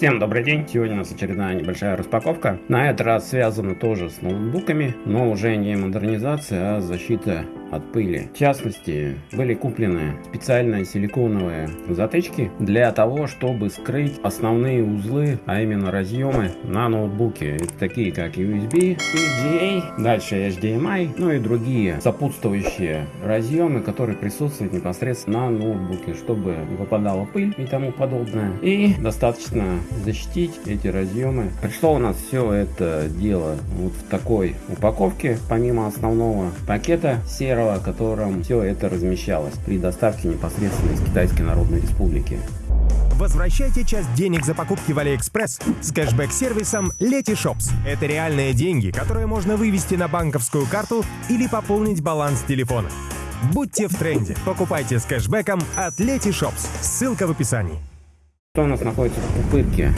Всем добрый день! Сегодня у нас очередная небольшая распаковка. На этот раз связана тоже с ноутбуками, но уже не модернизация, а защита от пыли. В частности, были куплены специальные силиконовые затычки для того, чтобы скрыть основные узлы, а именно разъемы на ноутбуке. Это такие как USB, EGA, дальше HDMI, ну и другие сопутствующие разъемы, которые присутствуют непосредственно на ноутбуке, чтобы не попадала пыль и тому подобное. И достаточно защитить эти разъемы. Пришло у нас все это дело вот в такой упаковке, помимо основного пакета серого серого, в котором все это размещалось при доставке непосредственно из Китайской Народной Республики. Возвращайте часть денег за покупки в Алиэкспресс с кэшбэк-сервисом Letyshops. Это реальные деньги, которые можно вывести на банковскую карту или пополнить баланс телефона. Будьте в тренде. Покупайте с кэшбэком от Letyshops. Ссылка в описании. Что у нас находится в пупырке?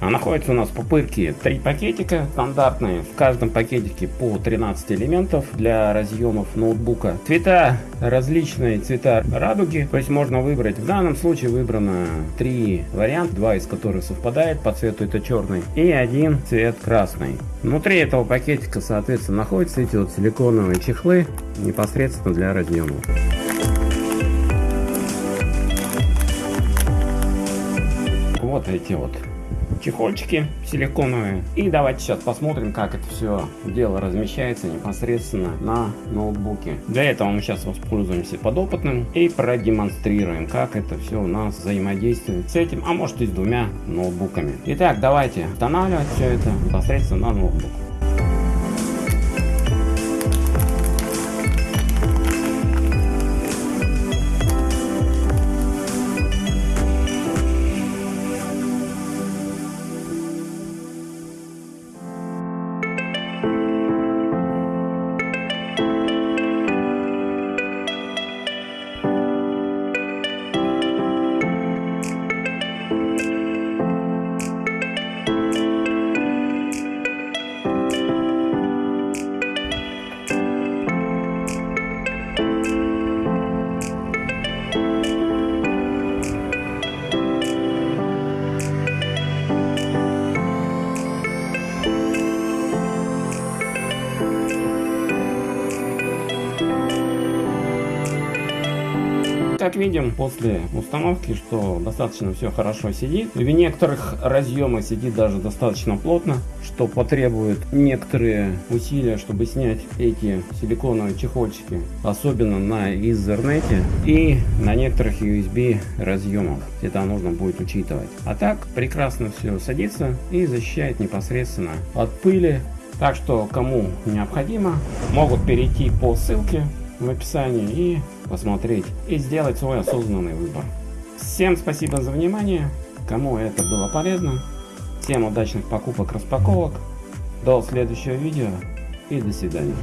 А находится у нас пупырке три пакетика стандартные. В каждом пакетике по 13 элементов для разъемов ноутбука. Цвета различные цвета радуги. То есть можно выбрать. В данном случае выбрано три варианта. Два из которых совпадает по цвету это черный. И один цвет красный. Внутри этого пакетика соответственно находятся эти вот силиконовые чехлы непосредственно для разъемов. Вот эти вот чехольчики силиконовые. И давайте сейчас посмотрим, как это все дело размещается непосредственно на ноутбуке. Для этого мы сейчас воспользуемся подопытным и продемонстрируем, как это все у нас взаимодействует с этим, а может и с двумя ноутбуками. Итак, давайте устанавливать все это непосредственно на ноутбук. Как видим, после установки, что достаточно все хорошо сидит. В некоторых разъемах сидит даже достаточно плотно, что потребует некоторые усилия, чтобы снять эти силиконовые чехольчики. Особенно на Ethernet и на некоторых USB разъемах. Это нужно будет учитывать. А так, прекрасно все садится и защищает непосредственно от пыли. Так что, кому необходимо, могут перейти по ссылке в описании и посмотреть и сделать свой осознанный выбор. Всем спасибо за внимание, кому это было полезно. Всем удачных покупок, распаковок. До следующего видео и до свидания.